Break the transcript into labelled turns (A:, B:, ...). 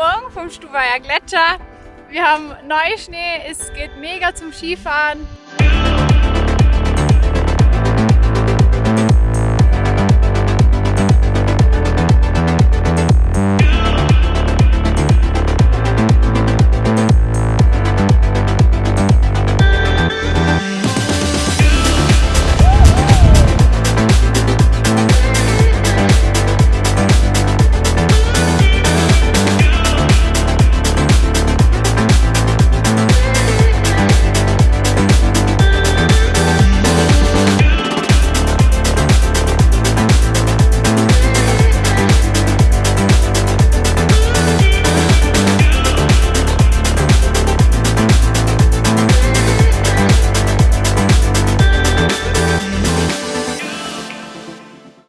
A: Morgen vom Stubaier Gletscher. Wir haben Neuschnee, es geht mega zum Skifahren.